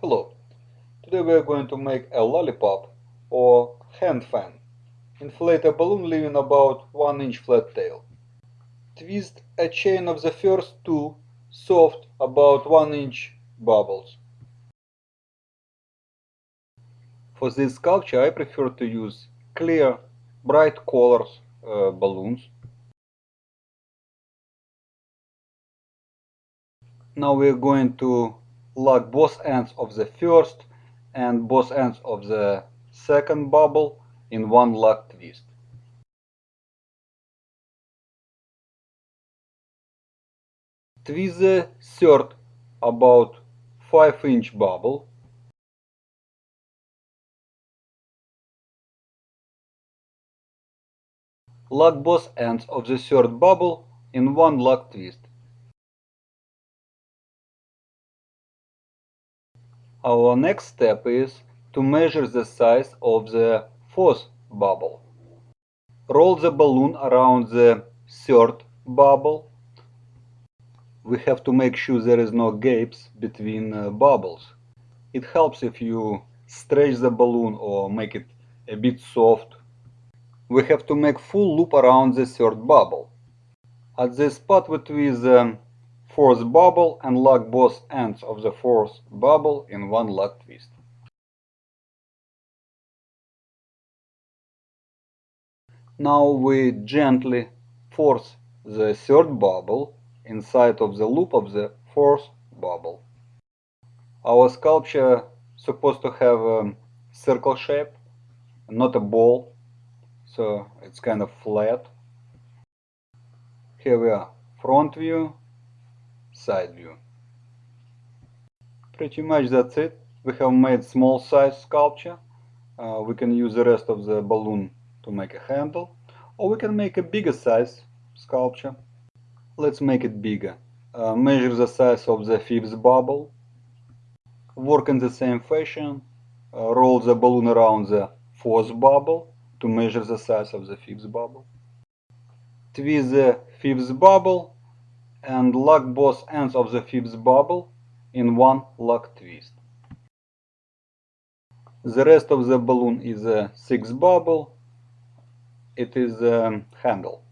Hello, today we are going to make a lollipop or hand fan. Inflate a balloon leaving about 1 inch flat tail. Twist a chain of the first two soft about 1 inch bubbles. For this sculpture I prefer to use clear, bright colors uh, balloons. Now we are going to lock both ends of the first and both ends of the second bubble in one lock twist. Twist the third about 5 inch bubble. Lock both ends of the third bubble in one lock twist. Our next step is to measure the size of the fourth bubble. Roll the balloon around the third bubble. We have to make sure there is no gaps between uh, bubbles. It helps if you stretch the balloon or make it a bit soft. We have to make full loop around the third bubble. At the spot with the fourth bubble and lock both ends of the fourth bubble in one lock twist. Now we gently force the third bubble inside of the loop of the fourth bubble. Our sculpture supposed to have a circle shape, not a ball, so it's kind of flat. Here we are, front view, side view. Pretty much that's it. We have made small size sculpture. Uh, we can use the rest of the balloon to make a handle or we can make a bigger size sculpture. Let's make it bigger. Uh, measure the size of the fifth bubble. Work in the same fashion. Uh, roll the balloon around the fourth bubble to measure the size of the fifth bubble. Twist the fifth bubble and lock both ends of the fifth bubble in one lock twist. The rest of the balloon is a sixth bubble. It is a handle.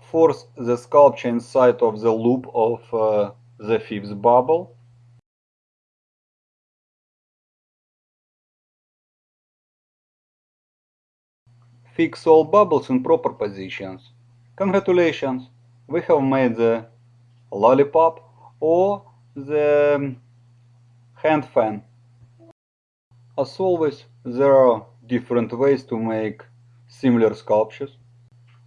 Force the sculpture inside of the loop of uh, the fifth bubble Fix all bubbles in proper positions. Congratulations! We have made the lollipop or the um, hand fan. As always, there are different ways to make similar sculptures.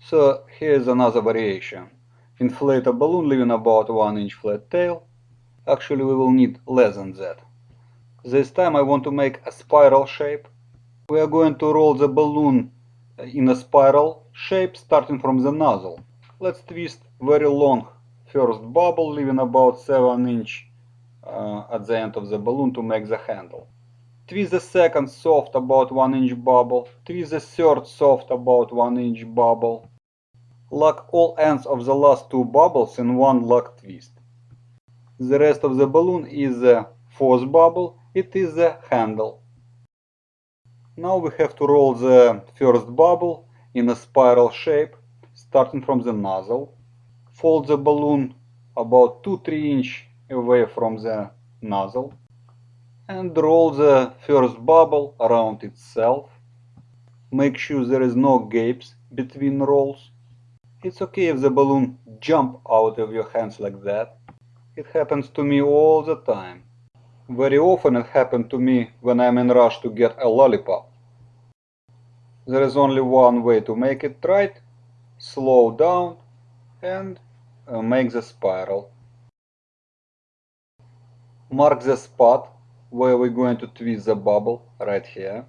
So here's another variation. Inflate a balloon leaving about 1 inch flat tail. Actually we will need less than that. This time I want to make a spiral shape. We are going to roll the balloon in a spiral shape starting from the nozzle. Let's twist very long first bubble leaving about 7 inch uh, at the end of the balloon to make the handle. Twist the second soft about 1 inch bubble, twist the third soft about 1 inch bubble. Lock all ends of the last two bubbles in one lock twist. The rest of the balloon is the fourth bubble, it is the handle. Now we have to roll the first bubble in a spiral shape, starting from the nozzle. Fold the balloon about 2-3 inch away from the nozzle and roll the first bubble around itself. Make sure there is no gaps between rolls. It's okay if the balloon jump out of your hands like that. It happens to me all the time. Very often it happened to me when I'm in rush to get a lollipop. There is only one way to make it right. Slow down and uh, make the spiral. Mark the spot where we're going to twist the bubble right here.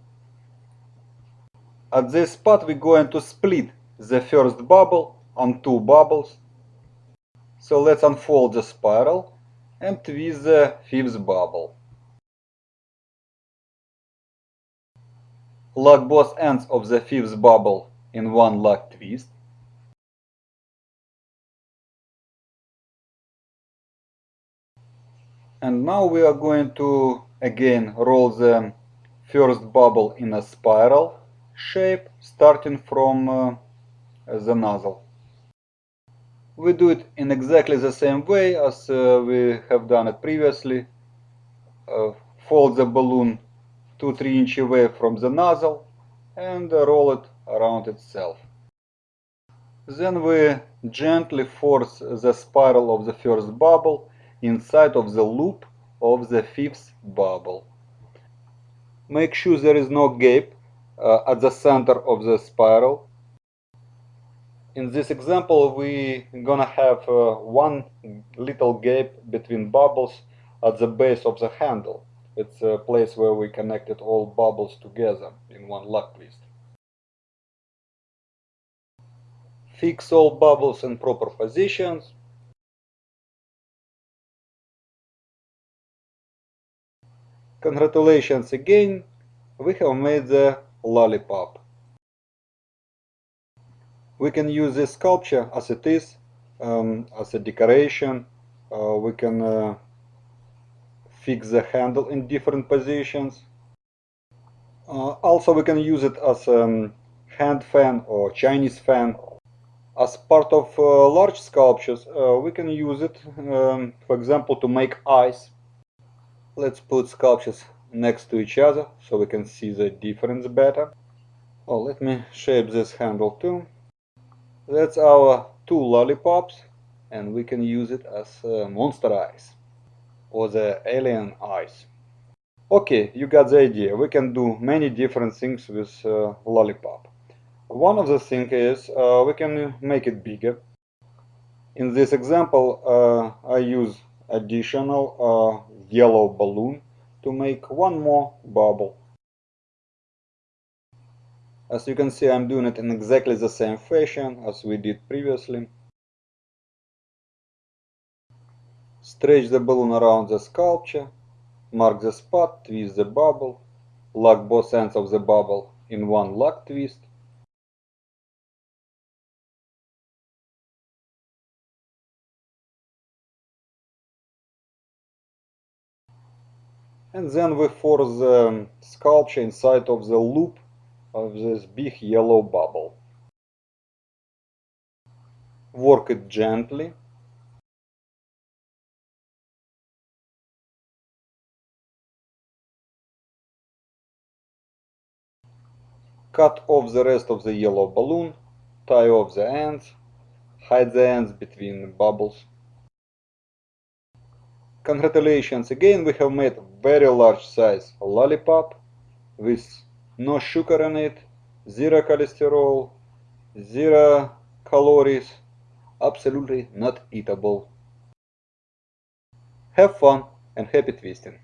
At this spot we're going to split the first bubble on two bubbles. So let's unfold the spiral and with the fifth bubble. Lock both ends of the fifth bubble in one lock twist. And now we are going to again roll the first bubble in a spiral shape starting from uh, the nozzle. We do it in exactly the same way as uh, we have done it previously. Uh, fold the balloon 2-3 inch away from the nozzle and uh, roll it around itself. Then we gently force the spiral of the first bubble inside of the loop of the fifth bubble. Make sure there is no gap uh, at the center of the spiral. In this example we gonna have uh, one little gap between bubbles at the base of the handle. It's a place where we connected all bubbles together in one lock twist. Fix all bubbles in proper positions. Congratulations again, we have made the lollipop. We can use this sculpture as it is, um, as a decoration. Uh, we can uh, fix the handle in different positions. Uh, also we can use it as a um, hand fan or Chinese fan. As part of uh, large sculptures, uh, we can use it, um, for example, to make eyes. Let's put sculptures next to each other so we can see the difference better. Oh, let me shape this handle too. That's our two lollipops and we can use it as uh, monster eyes or the alien eyes. Okay, you got the idea. We can do many different things with uh, lollipop. One of the things is uh, we can make it bigger. In this example, uh, I use additional uh, yellow balloon to make one more bubble. As you can see, I'm doing it in exactly the same fashion as we did previously. Stretch the balloon around the sculpture, mark the spot, twist the bubble, lock both ends of the bubble in one lock twist, and then we force the um, sculpture inside of the loop of this big yellow bubble. Work it gently. Cut off the rest of the yellow balloon, tie off the ends, hide the ends between the bubbles. Congratulations again, we have made very large size lollipop with no sugar in it, zero cholesterol, zero calories, absolutely not eatable. Have fun and happy twisting!